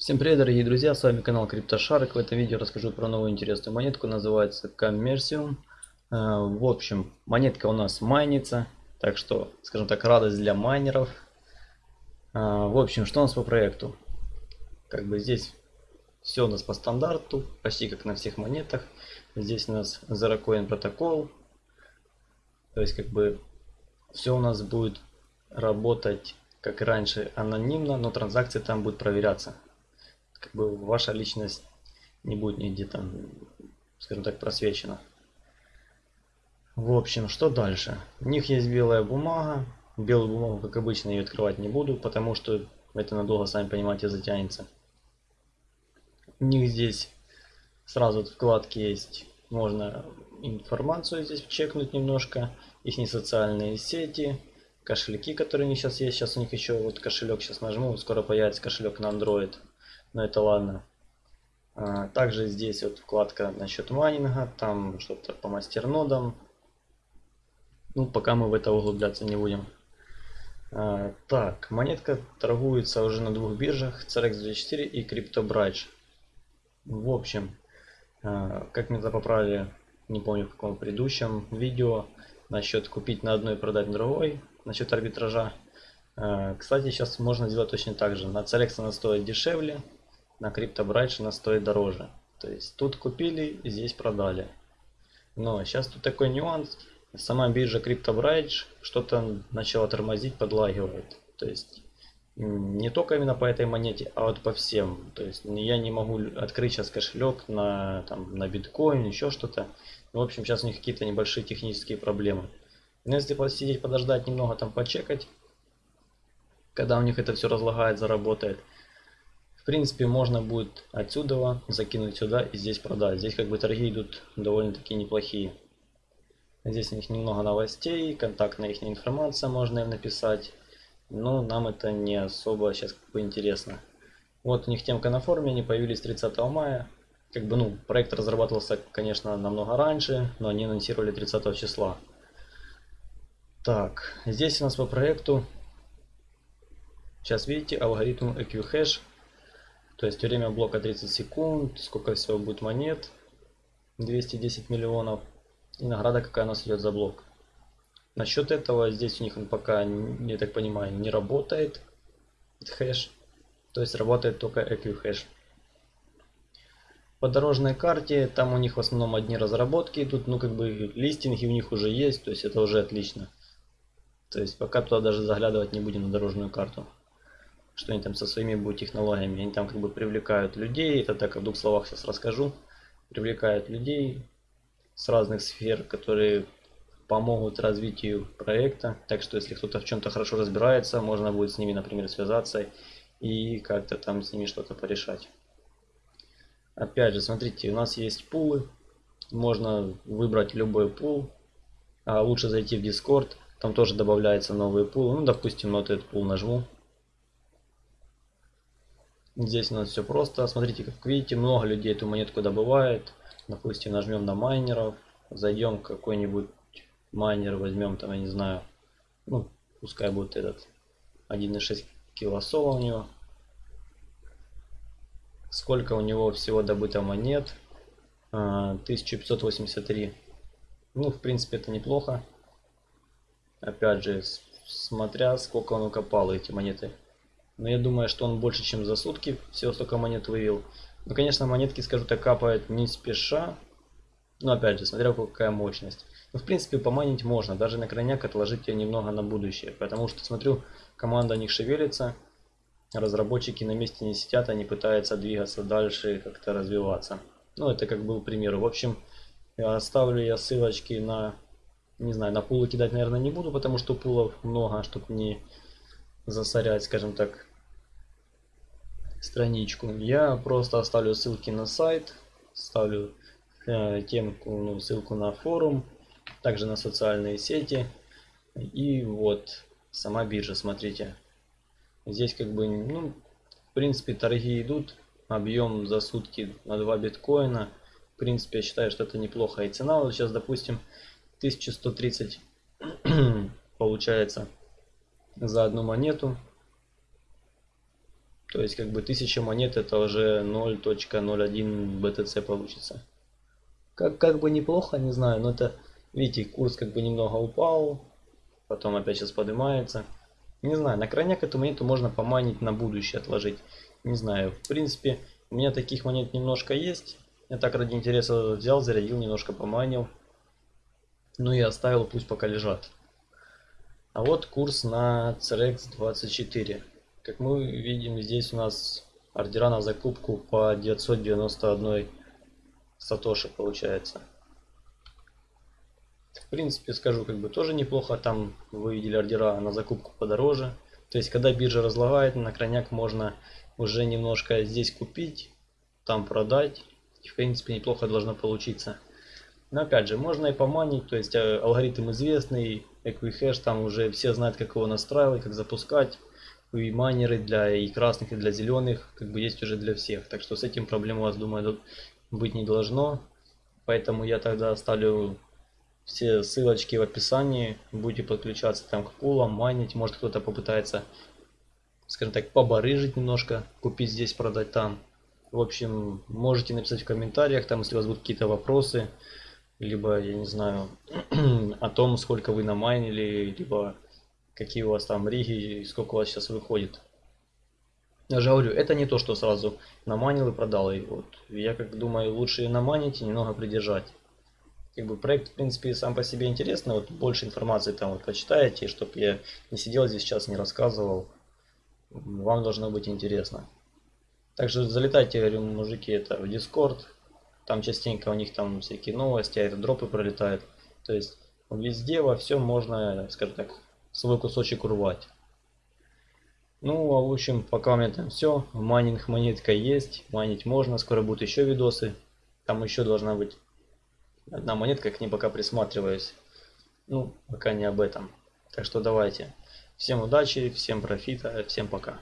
Всем привет, дорогие друзья, с вами канал CryptoShark. В этом видео расскажу про новую интересную монетку, называется Commercium. Э, в общем, монетка у нас майнится, так что, скажем так, радость для майнеров. Э, в общем, что у нас по проекту? Как бы здесь все у нас по стандарту, почти как на всех монетах. Здесь у нас Zero Coin протокол. То есть, как бы, все у нас будет работать как и раньше анонимно, но транзакции там будут проверяться как бы ваша личность не будет нигде там, скажем так, просвечена. В общем, что дальше? У них есть белая бумага. Белую бумагу, как обычно, ее открывать не буду, потому что это надолго, сами понимаете, затянется. У них здесь сразу вкладки есть. Можно информацию здесь чекнуть немножко. Их не социальные сети, кошельки, которые у них сейчас есть. Сейчас у них еще вот кошелек, сейчас нажму, скоро появится кошелек на Android но это ладно. А, также здесь вот вкладка насчет майнинга, там что-то по мастернодам. Ну, пока мы в это углубляться не будем. А, так, монетка торгуется уже на двух биржах, CRX24 и CryptoBridge. В общем, а, как меня поправили, не помню в каком предыдущем видео, насчет купить на одной и продать на другой, насчет арбитража. Кстати, сейчас можно сделать точно так же. На CRX она стоит дешевле, на криптобрайдж она стоит дороже. То есть тут купили, здесь продали. Но сейчас тут такой нюанс. Сама биржа CryptoBridge что-то начала тормозить, подлагивает. То есть не только именно по этой монете, а вот по всем. То есть я не могу открыть сейчас кошелек на, там, на биткоин, еще что-то. В общем, сейчас у них какие-то небольшие технические проблемы. Но если посидеть, подождать немного, там почекать, когда у них это все разлагает, заработает, принципе, можно будет отсюда закинуть сюда и здесь продать. Здесь как бы торги идут довольно-таки неплохие. Здесь у них немного новостей, контактная их информация можно им написать. Но нам это не особо сейчас как бы интересно. Вот у них темка на форуме, они появились 30 мая. Как бы, ну, проект разрабатывался, конечно, намного раньше, но они анонсировали 30 числа. Так, здесь у нас по проекту, сейчас видите, алгоритм EQHash то есть время блока 30 секунд, сколько всего будет монет, 210 миллионов. И награда какая у нас идет за блок. Насчет этого здесь у них он пока, я так понимаю, не работает хэш. То есть работает только EQ По дорожной карте там у них в основном одни разработки идут, ну как бы листинги у них уже есть, то есть это уже отлично. То есть пока туда даже заглядывать не будем на дорожную карту что они там со своими будут технологиями. Они там как бы привлекают людей, это так в двух словах сейчас расскажу. Привлекают людей с разных сфер, которые помогут развитию проекта. Так что если кто-то в чем-то хорошо разбирается, можно будет с ними, например, связаться и как-то там с ними что-то порешать. Опять же, смотрите, у нас есть пулы. Можно выбрать любой пул. А лучше зайти в Discord. Там тоже добавляются новые пулы. Ну, допустим, вот этот пул нажму. Здесь у нас все просто. Смотрите, как видите, много людей эту монетку добывает. Допустим, нажмем на майнеров. Зайдем какой-нибудь майнер, возьмем там, я не знаю, ну, пускай будет этот 1.6 килосола у него. Сколько у него всего добыто монет? 1583. А, ну, в принципе, это неплохо. Опять же, смотря сколько он укопал эти монеты. Но я думаю, что он больше, чем за сутки всего столько монет вывел. Ну, конечно, монетки, скажу так, капают не спеша. Но опять же, смотря какая мощность. Ну, в принципе, поманить можно. Даже на крайняк отложить ее немного на будущее. Потому что, смотрю, команда не шевелится. Разработчики на месте не сидят, они пытаются двигаться дальше, как-то развиваться. Ну, это как был пример. В общем, оставлю я ссылочки на, не знаю, на пулы кидать, наверное, не буду, потому что пулов много, чтобы не засорять, скажем так, страничку. Я просто оставлю ссылки на сайт, ставлю э, темку, ну, ссылку на форум, также на социальные сети. И вот сама биржа, смотрите. Здесь как бы, ну, в принципе, торги идут. Объем за сутки на 2 биткоина. В принципе, я считаю, что это неплохо. И цена вот сейчас, допустим, 1130 получается за одну монету. То есть как бы 1000 монет это уже 0.01 BTC получится. Как, как бы неплохо, не знаю, но это, видите, курс как бы немного упал, потом опять сейчас поднимается. Не знаю, на крайняк эту монету можно поманить на будущее, отложить. Не знаю, в принципе, у меня таких монет немножко есть. Я так ради интереса взял, зарядил, немножко поманил. Ну и оставил, пусть пока лежат. А вот курс на CRX 24. Как мы видим, здесь у нас ордера на закупку по 991 сатоши получается. В принципе, скажу, как бы тоже неплохо. Там вы видели ордера на закупку подороже. То есть, когда биржа разлагает, на крайняк можно уже немножко здесь купить, там продать. И, в принципе, неплохо должно получиться. Но опять же, можно и поманить, то есть э, алгоритм известный, Equihash, там уже все знают, как его настраивать, как запускать. И майнеры для и красных, и для зеленых, как бы есть уже для всех. Так что с этим проблем у вас, думаю, быть не должно. Поэтому я тогда оставлю все ссылочки в описании. Будете подключаться там к пулам, майнить. Может кто-то попытается, скажем так, побарыжить немножко, купить здесь, продать там. В общем, можете написать в комментариях, там, если у вас будут какие-то вопросы либо, я не знаю, о том, сколько вы намайнили, либо какие у вас там риги и сколько у вас сейчас выходит. Я же говорю, это не то, что сразу наманил и продал. И вот я как думаю, лучше наманить и немного придержать. Как бы проект, в принципе, сам по себе интересный. Вот больше информации там вот почитаете, чтобы я не сидел здесь сейчас, не рассказывал. Вам должно быть интересно. Также залетайте, говорю, мужики, это в Discord, там частенько у них там всякие новости, аирдропы пролетают. То есть везде во всем можно, скажем так, свой кусочек урвать. Ну, а в общем, пока у меня там все. Майнинг монетка есть, майнить можно. Скоро будут еще видосы. Там еще должна быть одна монетка, к ней пока присматриваюсь. Ну, пока не об этом. Так что давайте. Всем удачи, всем профита, всем пока.